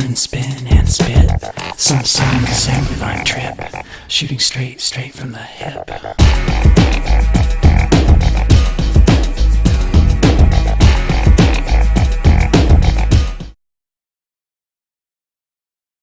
turn and spin and spit. Some sonic assembly line trip, shooting straight, straight from the hip.